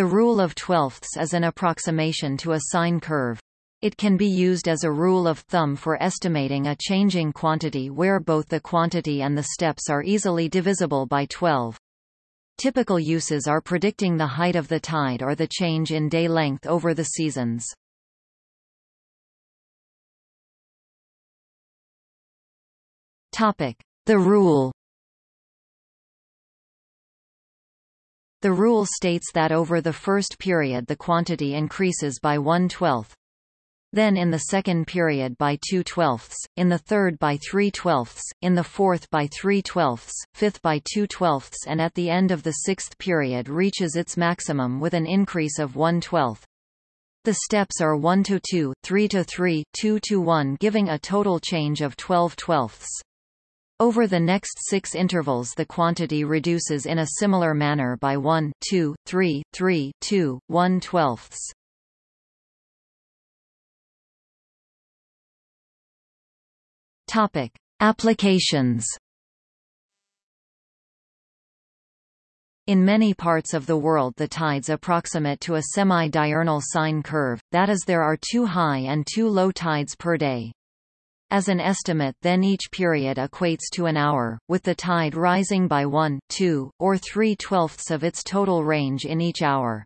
The rule of twelfths is an approximation to a sine curve. It can be used as a rule of thumb for estimating a changing quantity where both the quantity and the steps are easily divisible by 12. Typical uses are predicting the height of the tide or the change in day length over the seasons. Topic: The rule. The rule states that over the first period the quantity increases by one-twelfth, then in the second period by 2 twelfths, in the third by 3 twelfths, in the fourth by 3 twelfths, fifth by 2 twelfths and at the end of the sixth period reaches its maximum with an increase of 1 twelfth. The steps are 1 to 2, 3 to 3, 2 to 1 giving a total change of 12 twelfths. Over the next six intervals the quantity reduces in a similar manner by 1, 2, 3, 3, 2, 1 twelfths. Topic. Applications In many parts of the world the tides approximate to a semi-diurnal sine curve, that is there are two high and two low tides per day. As an estimate then each period equates to an hour, with the tide rising by 1, 2, or 3 twelfths of its total range in each hour.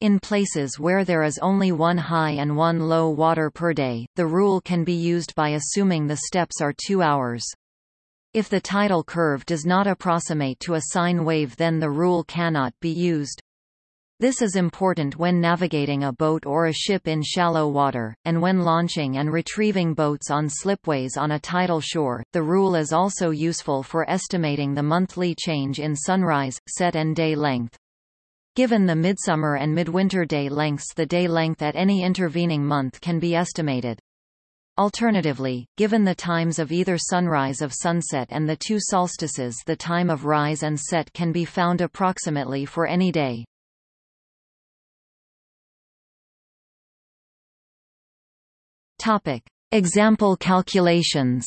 In places where there is only one high and one low water per day, the rule can be used by assuming the steps are 2 hours. If the tidal curve does not approximate to a sine wave then the rule cannot be used. This is important when navigating a boat or a ship in shallow water, and when launching and retrieving boats on slipways on a tidal shore. The rule is also useful for estimating the monthly change in sunrise, set and day length. Given the midsummer and midwinter day lengths the day length at any intervening month can be estimated. Alternatively, given the times of either sunrise of sunset and the two solstices the time of rise and set can be found approximately for any day. Topic. Example calculations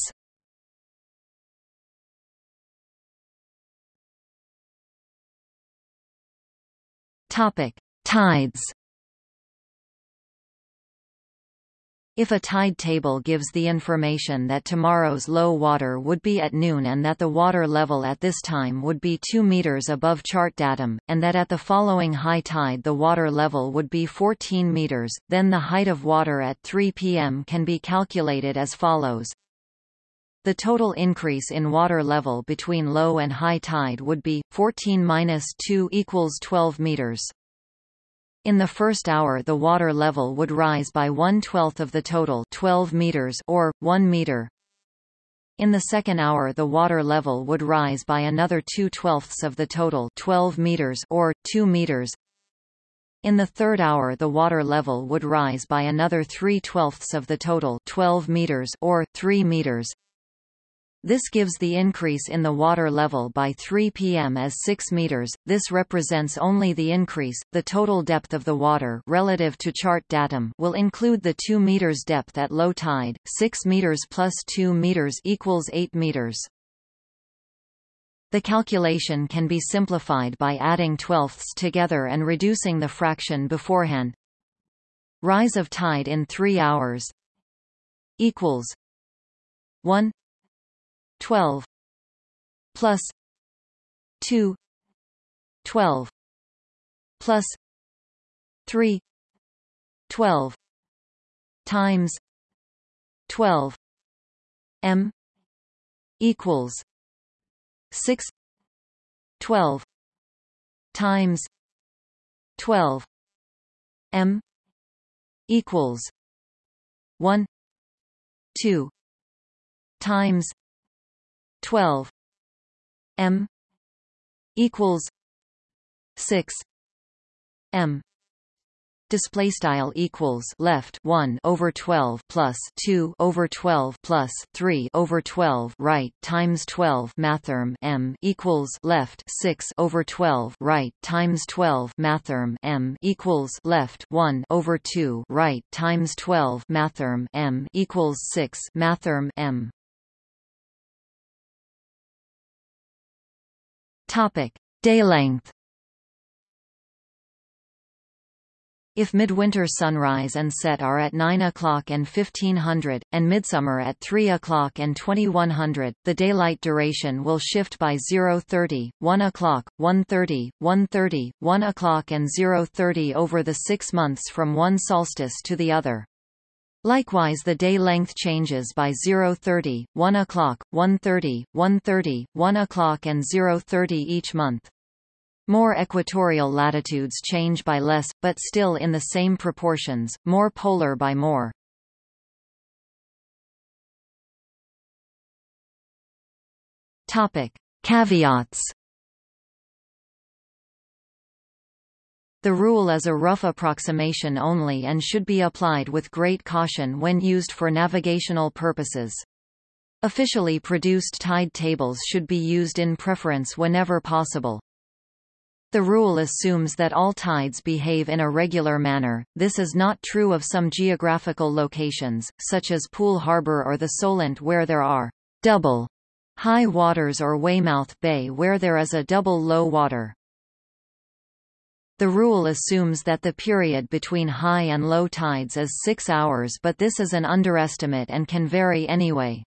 Topic. Tides If a tide table gives the information that tomorrow's low water would be at noon and that the water level at this time would be 2 meters above chart datum, and that at the following high tide the water level would be 14 meters, then the height of water at 3 p.m. can be calculated as follows. The total increase in water level between low and high tide would be 14 minus 2 equals 12 meters. In the first hour the water level would rise by one-twelfth of the total 12 meters or, 1 meter. In the second hour the water level would rise by another two-twelfths of the total 12 meters or, 2 meters. In the third hour the water level would rise by another three-twelfths of the total 12 meters or, 3 meters. This gives the increase in the water level by 3 pm as 6 meters. This represents only the increase. The total depth of the water relative to chart datum will include the 2 meters depth at low tide. 6 meters plus 2 meters equals 8 meters. The calculation can be simplified by adding twelfths together and reducing the fraction beforehand. Rise of tide in 3 hours equals 1 12 plus 2 12 plus 3 12 times 12 m equals 6 12 times 12 m equals 1 2 times 12 m equals 6 m display style equals left 1 over 12 plus 2 over 12 plus 3 over 12 right times 12 mathrm m equals left 6 over 12 right times 12 mathrm m equals left 1 over 2 right times 12 mathrm m equals 6 mathrm m Topic: Day length. If midwinter sunrise and set are at 9 o'clock and 1500, and midsummer at 3 o'clock and 2100, the daylight duration will shift by 0.30, 1 o'clock, 1.30, 1.30, 1 o'clock and 0.30 over the six months from one solstice to the other. Likewise the day length changes by 0.30, 1 o'clock, 1.30, 1.30, 1 o'clock and 0.30 each month. More equatorial latitudes change by less, but still in the same proportions, more polar by more. Topic. Caveats The rule is a rough approximation only and should be applied with great caution when used for navigational purposes. Officially produced tide tables should be used in preference whenever possible. The rule assumes that all tides behave in a regular manner, this is not true of some geographical locations, such as Poole Harbour or the Solent where there are double high waters or Weymouth Bay where there is a double low water. The rule assumes that the period between high and low tides is 6 hours but this is an underestimate and can vary anyway.